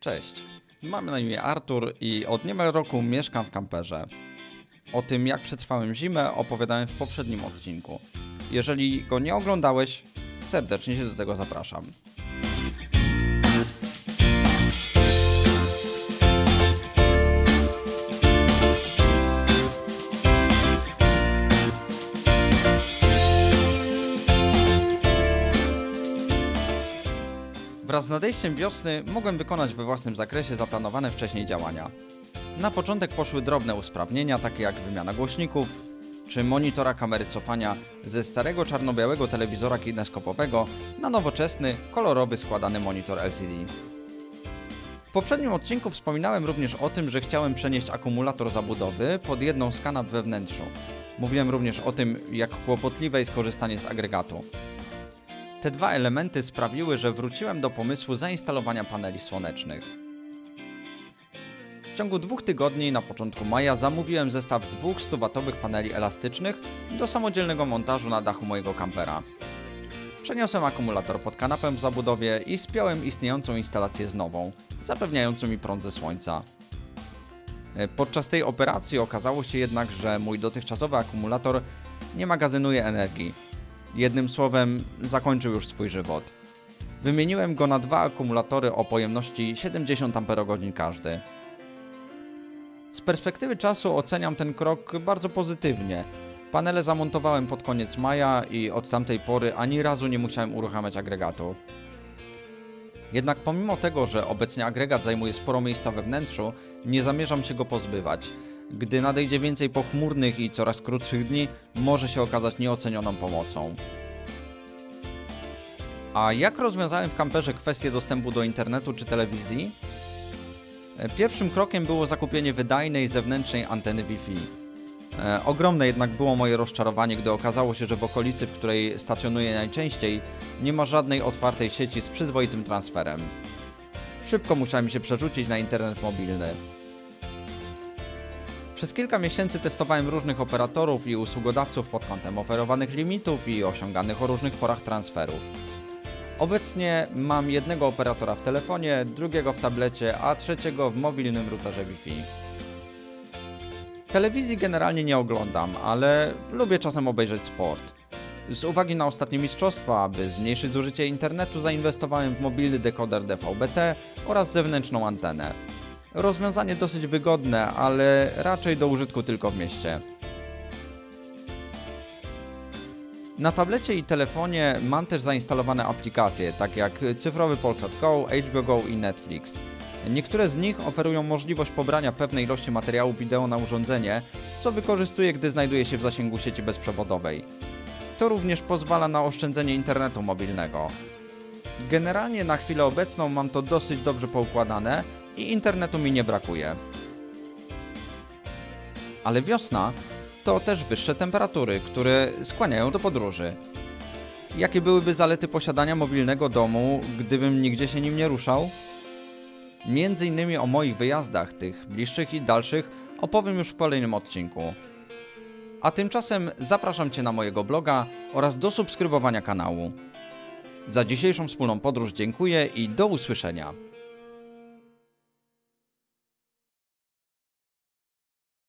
Cześć, mam na imię Artur i od niemal roku mieszkam w kamperze. O tym, jak przetrwałem zimę, opowiadałem w poprzednim odcinku. Jeżeli go nie oglądałeś, serdecznie się do tego zapraszam. Wraz z nadejściem wiosny mogłem wykonać we własnym zakresie zaplanowane wcześniej działania. Na początek poszły drobne usprawnienia, takie jak wymiana głośników, czy monitora kamery cofania ze starego czarno-białego telewizora kineskopowego na nowoczesny, kolorowy składany monitor LCD. W poprzednim odcinku wspominałem również o tym, że chciałem przenieść akumulator zabudowy pod jedną z kanap we wnętrzu. Mówiłem również o tym, jak kłopotliwe jest korzystanie z agregatu. Te dwa elementy sprawiły, że wróciłem do pomysłu zainstalowania paneli słonecznych. W ciągu dwóch tygodni na początku maja zamówiłem zestaw dwóch 100W paneli elastycznych do samodzielnego montażu na dachu mojego kampera. Przeniosłem akumulator pod kanapę w zabudowie i spiąłem istniejącą instalację z nową, zapewniającą mi prąd ze słońca. E, Podczas tej operacji okazało się jednak, że mój dotychczasowy akumulator nie magazynuje energii. Jednym słowem, zakończył już swój żywot. Wymieniłem go na dwa akumulatory o pojemności 70 Ah każdy. Z perspektywy czasu oceniam ten krok bardzo pozytywnie. Panele zamontowałem pod koniec maja i od tamtej pory ani razu nie musiałem uruchamiać agregatu. Jednak pomimo tego, że obecnie agregat zajmuje sporo miejsca we wnętrzu, nie zamierzam się go pozbywać. Gdy nadejdzie więcej pochmurnych i coraz krótszych dni, może się okazać nieocenioną pomocą. A jak rozwiązałem w kamperze kwestię dostępu do internetu czy telewizji? E, Pierwszym krokiem było zakupienie wydajnej zewnętrznej anteny Wi-Fi. E, Ogromne jednak było moje rozczarowanie, gdy okazało się, że w okolicy, w której stacjonuję najczęściej, nie ma żadnej otwartej sieci z przyzwoitym transferem. Szybko musiałem się przerzucić na internet mobilny. Przez kilka miesięcy testowałem różnych operatorów i usługodawców pod kątem oferowanych limitów i osiąganych o różnych porach transferów. Obecnie mam jednego operatora w telefonie, drugiego w tablecie, a trzeciego w mobilnym routerze Wi-Fi. Telewizji generalnie nie oglądam, ale lubię czasem obejrzeć sport. Z uwagi na ostatnie mistrzostwa, aby zmniejszyć zużycie internetu, zainwestowałem w mobilny dekoder DVB-T oraz zewnętrzną antenę. Rozwiązanie dosyć wygodne, ale raczej do użytku tylko w mieście. Na tablecie i telefonie mam też zainstalowane aplikacje, takie jak cyfrowy Polsat Go, HBO Go i Netflix. Niektóre z nich oferują możliwość pobrania pewnej ilości materiału wideo na urządzenie, co wykorzystuję, gdy znajduję się w zasięgu sieci bezprzewodowej. To również pozwala na oszczędzenie internetu mobilnego. Generalnie na chwilę obecną mam to dosyć dobrze poukładane i internetu mi nie brakuje. Ale wiosna to też wyższe temperatury, które skłaniają do podróży. Jakie byłyby zalety posiadania mobilnego domu, gdybym nigdzie się nim nie ruszał? Między innymi o moich wyjazdach, tych bliższych i dalszych, opowiem już w kolejnym odcinku. A tymczasem zapraszam Cię na mojego bloga oraz do subskrybowania kanału. Za dzisiejszą wspólną podróż dziękuję i do usłyszenia.